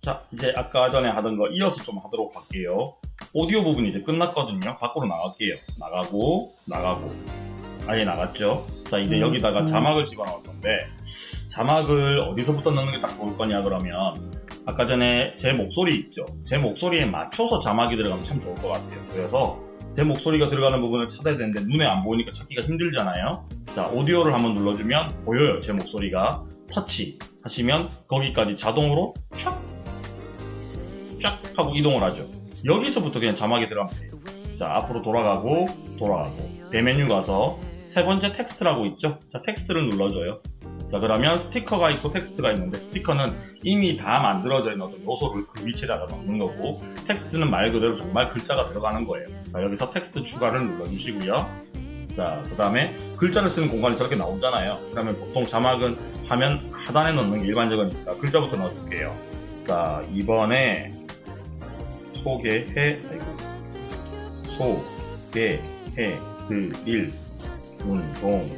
자, 이제 아까 전에 하던 거 이어서 좀 하도록 할게요. 오디오 부분이 이제 끝났거든요. 밖으로 나갈게요. 나가고, 나가고. 아예 나갔죠? 자, 이제 음, 여기다가 음. 자막을 집어넣을 건데, 자막을 어디서부터 넣는 게 딱 좋을 거냐, 그러면, 아까 전에 제 목소리 있죠? 제 목소리에 맞춰서 자막이 들어가면 참 좋을 것 같아요. 그래서, 제 목소리가 들어가는 부분을 찾아야 되는데, 눈에 안 보이니까 찾기가 힘들잖아요? 자, 오디오를 한번 눌러주면 보여요, 제 목소리가. 터치 하시면 거기까지 자동으로 촥! 쫙 하고 이동을 하죠. 여기서부터 그냥 자막이 돼요. 자, 앞으로 돌아가고, 돌아가고. 대메뉴 가서 세 번째 텍스트라고 있죠? 자, 텍스트를 눌러줘요. 자, 그러면 스티커가 있고 텍스트가 있는데 스티커는 이미 다 만들어져 있는 어떤 요소를 그 위치에다가 넣는 거고 텍스트는 말 그대로 정말 글자가 들어가는 거예요. 자, 여기서 텍스트 추가를 눌러주시고요. 자, 그 다음에 글자를 쓰는 공간이 저렇게 나오잖아요. 그러면 보통 자막은 화면 하단에 넣는 게 일반적이니까 글자부터 넣어줄게요. 자, 이번에 소개해, 소개해 드릴 운동,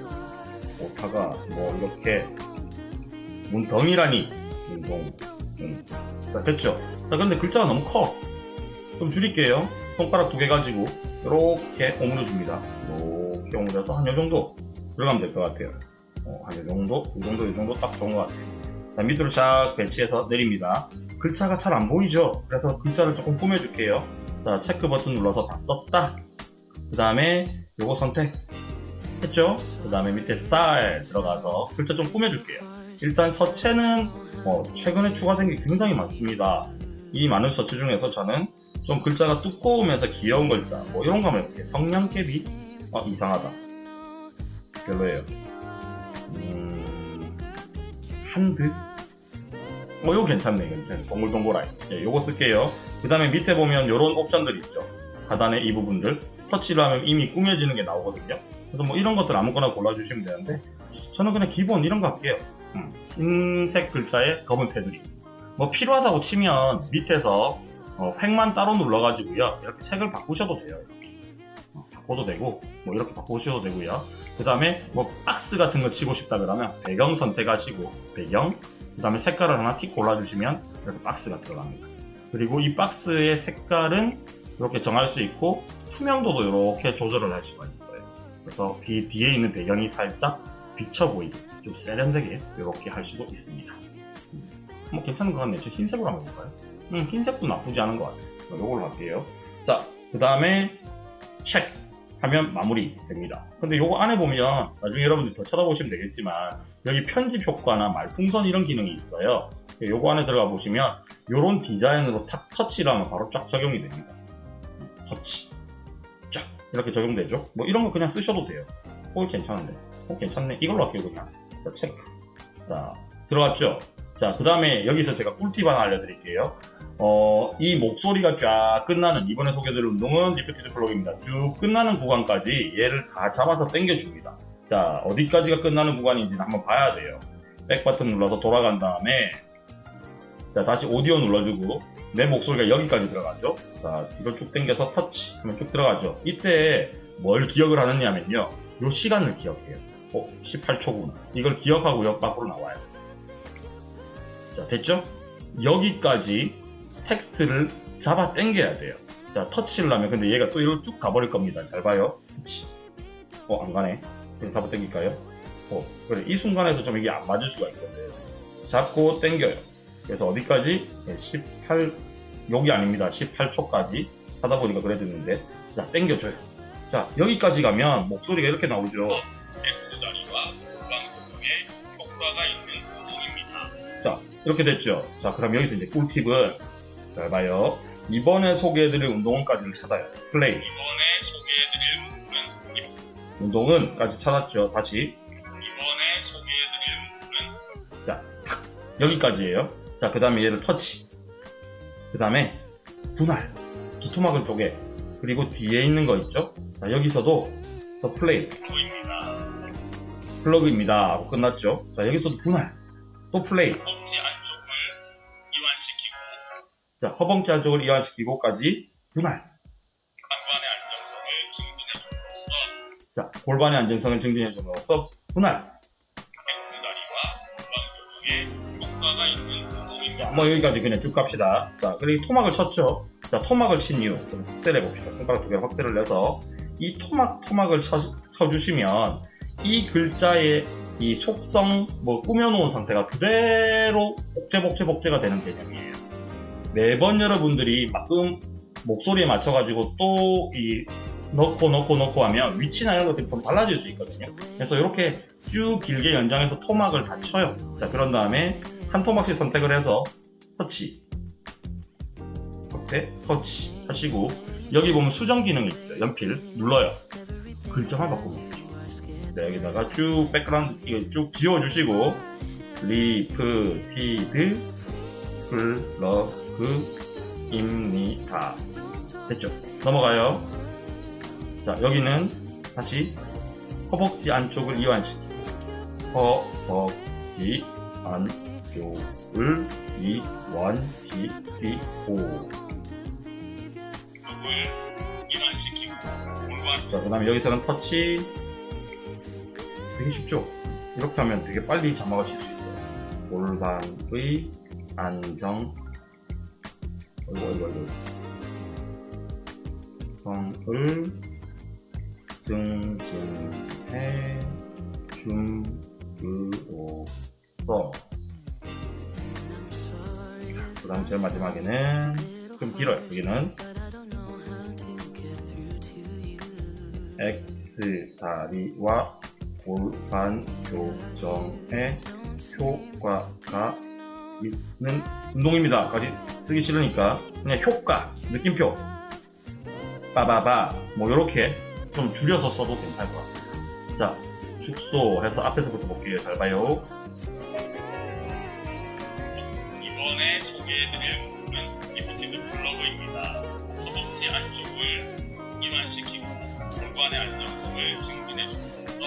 오타가 뭐 이렇게 문덩이라니 운동, 음. 자, 됐죠? 자, 근데 글자가 너무 커. 좀 줄일게요. 손가락 두 개 가지고 이렇게 오므려 줍니다. 이렇게 오므려서 한 요 정도 들어가면 될 것 같아요. 어, 한 요 정도, 이 정도, 이 정도 딱 좋은 것 같아요. 자, 밑으로 쫙 배치해서 내립니다. 글자가 잘 안 보이죠? 그래서 글자를 조금 꾸며줄게요. 자, 체크 버튼 눌러서 다 썼다. 그 다음에 요거 선택. 했죠? 그 다음에 밑에 스타일 들어가서 글자 좀 꾸며줄게요. 일단 서체는 어, 최근에 추가된 게 굉장히 많습니다. 이 많은 서체 중에서 저는 좀 글자가 두꺼우면서 귀여운 글자, 뭐 이런 거 하면 이렇게 성냥개비? 어, 이상하다. 별로예요. 음, 한듯? 뭐, 이거 괜찮네. 괜찮네. 동글동글하게. 예, 요거 쓸게요. 그 다음에 밑에 보면 요런 옵션들 있죠. 하단에 이 부분들. 터치를 하면 이미 꾸며지는 게 나오거든요. 그래서 뭐 이런 것들 아무거나 골라주시면 되는데, 저는 그냥 기본 이런 거 할게요. 음, 흰색 글자에 검은 테두리. 뭐 필요하다고 치면 밑에서 어, 획만 따로 눌러가지고요. 이렇게 색을 바꾸셔도 돼요. 어, 바꿔도 되고, 뭐 이렇게 바꾸셔도 되고요. 그 다음에 뭐 박스 같은 거 치고 싶다 그러면 배경 선택하시고, 배경, 그 다음에 색깔을 하나 틱 골라주시면 이렇게 박스가 들어갑니다. 그리고 이 박스의 색깔은 이렇게 정할 수 있고, 투명도도 이렇게 조절을 할 수가 있어요. 그래서 뒤, 뒤에 있는 배경이 살짝 비쳐 보이게, 좀 세련되게 이렇게 할 수도 있습니다. 음, 뭐 괜찮은 것 같네요. 저 흰색으로 한번 해볼까요? 음, 흰색도 나쁘지 않은 것 같아요. 요걸로 할게요. 자, 그 다음에 체크 하면 마무리 됩니다. 근데 요거 안에 보면 나중에 여러분들 더 쳐다보시면 되겠지만 여기 편집 효과나 말풍선 이런 기능이 있어요. 요거 안에 들어가 보시면 요런 디자인으로 탁 터치를 하면 바로 쫙 적용이 됩니다. 터치 쫙 이렇게 적용되죠. 뭐 이런 거 그냥 쓰셔도 돼요. 어 괜찮은데. 어 괜찮네. 이걸로 할게요 그냥. 자, 체크. 자 들어갔죠. 자, 그 다음에 여기서 제가 꿀팁 하나 알려드릴게요. 어, 이 목소리가 쫙 끝나는, 이번에 소개해드릴 운동은 lifted frog입니다. 쭉 끝나는 구간까지 얘를 다 잡아서 당겨줍니다. 자, 어디까지가 끝나는 구간인지는 한번 봐야 돼요. back 버튼 눌러서 돌아간 다음에, 자, 다시 오디오 눌러주고, 내 목소리가 여기까지 들어가죠. 자, 이걸 쭉 당겨서 터치 하면 쭉 들어가죠. 이때 뭘 기억을 하느냐면요. 요 시간을 기억해요. 어, 18초구나. 이걸 기억하고 역 밖으로 나와요. 자, 됐죠? 여기까지 텍스트를 잡아 당겨야 돼요. 자, 터치를 하면 근데 얘가 또 이리로 쭉 가버릴 겁니다. 잘 봐요. 터치. 어, 안 가네. 그럼 잡아 당길까요? 어, 그래. 이 순간에서 좀 이게 안 맞을 수가 있거든. 잡고 당겨요. 그래서 어디까지? 네, 18, 여기 아닙니다. 18초까지 하다 보니까 그래 됐는데. 자, 당겨줘요. 자, 여기까지 가면 목소리가 이렇게 나오죠. X다리와 고정에 효과가 있는 운동입니다. 자, 이렇게 됐죠. 자, 그럼 여기서 이제 꿀팁은 잘 봐요. 이번에 소개해드릴 운동은까지를 찾아요. 플레이. 이번에 소개해드릴 운동은 운동은까지 찾았죠. 다시. 이번에 소개해드릴 운동은 자, 탁 여기까지예요. 자, 그 다음에 얘를 터치. 그 다음에 분할. 두토막을 쪼개. 그리고 뒤에 있는 거 있죠? 자, 여기서도 더 플레이. frog입니다. frog입니다. 하고 끝났죠? 자, 여기서도 분할. 또 플레이. 자, 허벅지 안쪽을 이완시키고까지 분할. 골반의 안정성을 증진해 줌으로써 자, 골반의 안정성을 증진해 줌으로써 분할. 운동입니다. 뭐 여기까지 그냥 쭉 갑시다. 자, 그리고 토막을 쳤죠. 자, 토막을 친 이유 좀 확대를 해봅시다. 손가락 두 개로 확대를 내서 이 토막 토막을 쳐, 쳐주시면 이 글자의 이 속성 뭐 꾸며놓은 상태가 그대로 복제 복제 복제가 되는 개념이에요. 매번 여러분들이 막음 목소리에 맞춰가지고 또 이 넣고 넣고 넣고 하면 위치나 이런 것들이 좀 달라질 수 있거든요. 그래서 이렇게 쭉 길게 연장해서 토막을 다 쳐요. 자, 그런 다음에 한 토막씩 선택을 해서 터치. 확대, 터치 하시고 여기 보면 수정 기능이 있어요. 연필 눌러요. 글자만 바꾸면. 네, 여기다가 쭉 백그라운드 쭉 지워주시고 lifted frog입니다. 됐죠? 넘어가요. 자, 여기는 다시 허벅지 안쪽을 이완시키고 허벅지 안쪽을 이완시키고 이완시키고 골반 자, 그 다음에 여기서는 터치 되게 쉽죠? 이렇게 하면 되게 빨리 칠수 있어요. 골반의 안정 어이구 어이구 어이구 성을 증진해 줌으로써 그 다음 제일 마지막에는 좀 길어요. 여기는 X 다리와 골반 교정에 효과가 있는 운동입니다. 까지 쓰기 싫으니까 그냥 효과, 느낌표, 빠바바 뭐 이렇게 좀 줄여서 써도 괜찮을 것 같아요. 자, 축소해서 앞에서부터 볼게요. 잘 봐요. 이번에 소개해드릴 운동은 lifted frog입니다. 허벅지 안쪽을 이완시키고 골반의 안정성을 증진해줌으로써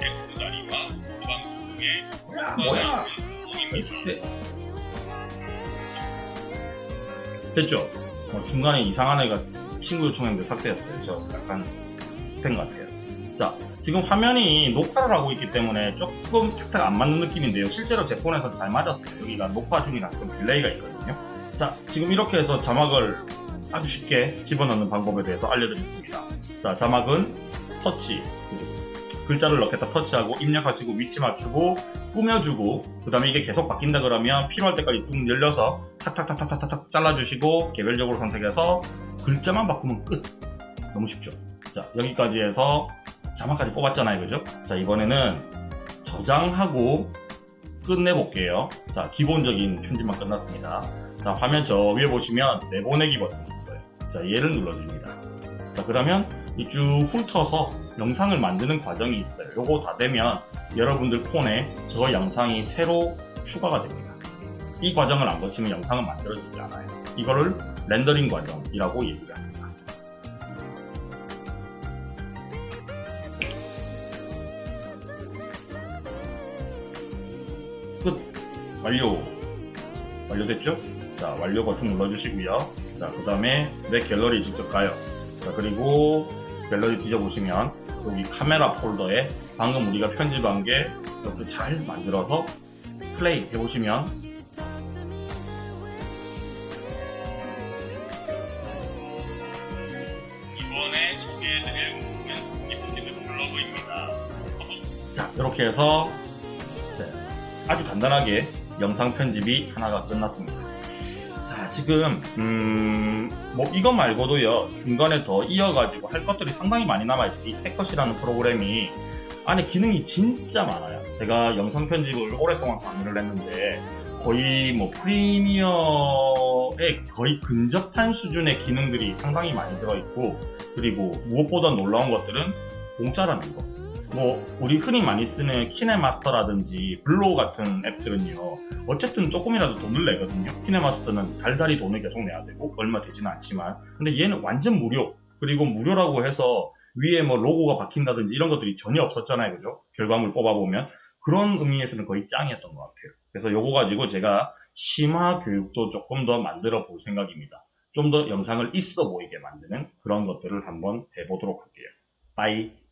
X다리와 교정에 효과가 있는 운동입니다. 됐죠? 어, 중간에 이상한 애가 친구 요청했는데 삭제했어요. 저 약간 스팸 같아요. 자, 지금 화면이 녹화를 하고 있기 때문에 조금 탁탁 안 맞는 느낌인데요. 실제로 제 폰에서 잘 맞았어요. 여기가 녹화 중이라 좀 delay가 있거든요. 자, 지금 이렇게 해서 자막을 아주 쉽게 집어넣는 방법에 대해서 알려드리겠습니다. 자, 자막은 터치, 글자를 넣겠다 터치하고 입력하시고 위치 맞추고 꾸며주고 그 다음에 이게 계속 바뀐다 그러면 필요할 때까지 쭉 열려서 탁탁탁탁탁탁 잘라주시고 개별적으로 선택해서 글자만 바꾸면 끝. 너무 쉽죠? 자 여기까지 해서 자막까지 뽑았잖아요. 그죠? 자 이번에는 저장하고 끝내볼게요. 자 기본적인 편집만 끝났습니다. 자 화면 저 위에 보시면 내보내기 버튼이 있어요. 자 얘를 눌러줍니다 자 그러면 이쭉 훑어서 영상을 만드는 과정이 있어요. 요거 다 되면 여러분들 폰에 저 영상이 새로 추가가 됩니다. 이 과정을 안 거치면 영상은 만들어지지 않아요. 이거를 렌더링 과정이라고 얘기를 합니다. 끝! 완료! 완료됐죠? 자, 완료 버튼 눌러주시고요. 자, 그 다음에 내 갤러리 직접 가요. 자, 그리고 갤러리 뒤져보시면 여기 카메라 폴더에 방금 우리가 편집한 게 이렇게 잘 만들어서 플레이 해보시면 이번에 소개해드릴 운동은 lifted frog입니다. 허벅 자 이렇게 해서 네, 아주 간단하게 영상 편집이 하나가 끝났습니다. 자 지금 음, 뭐 이거 말고도요 중간에 더 이어가지고 할 것들이 상당히 많이 남아있어요. 이 테컷이라는 프로그램이 안에 기능이 진짜 많아요. 제가 영상 편집을 오랫동안 강의를 했는데 거의 뭐 프리미어에 거의 근접한 수준의 기능들이 상당히 많이 들어있고 그리고 무엇보다 놀라운 것들은 공짜라는 거. 뭐 우리 흔히 많이 쓰는 KineMaster라든지 VLLO 같은 앱들은요 어쨌든 조금이라도 돈을 내거든요. KineMaster는 달달이 돈을 계속 내야 되고 얼마 되지는 않지만. 근데 얘는 완전 무료. 그리고 무료라고 해서 위에 뭐 로고가 박힌다든지 이런 것들이 전혀 없었잖아요. 그죠? 결과물 뽑아보면. 그런 의미에서는 거의 짱이었던 것 같아요. 그래서 요거 가지고 제가 심화 교육도 조금 더 만들어 볼 생각입니다. 좀 더 영상을 있어 보이게 만드는 그런 것들을 한번 해보도록 할게요. 빠이